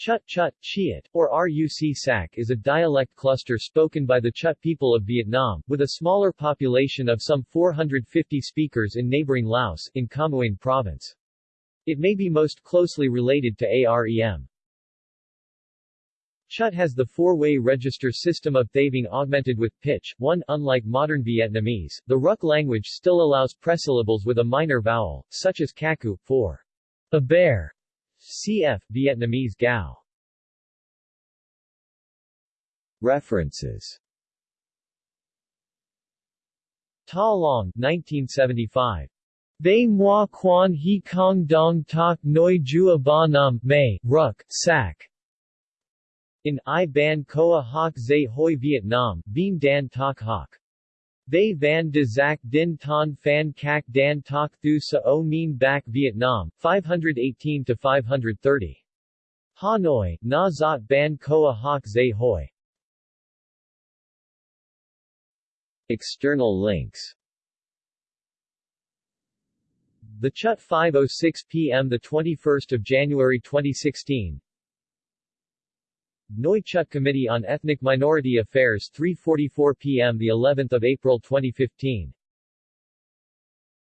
Chut Chut, Chiat, or Ruc Sac is a dialect cluster spoken by the Chut people of Vietnam, with a smaller population of some 450 speakers in neighboring Laos, in Mueang province. It may be most closely related to AREM. Chut has the four-way register system of Thavung augmented with pitch. 1. Unlike modern Vietnamese, the Ruk language still allows presyllables with a minor vowel, such as kaku, for a bear, Cf. Vietnamese Gao. References Ta Long, 1975. They moi quan he kong dong tak noi jua ba nam, mei, ruk, sac. In I Ban Koa Hoc Zay Hoi Vietnam, Bien Dan Tak Hoc. They van de Zac Din Ton Phan Cac Dan Tak Thu Sa O Min Bac Vietnam, 518-530. Hanoi, Na Zot Ban Koa Hoc Zay Hoi. External links The Chut 5.06 p.m. 21 January 2016 Noi Chut Committee on Ethnic Minority Affairs 3:44 p.m. the 11th of April 2015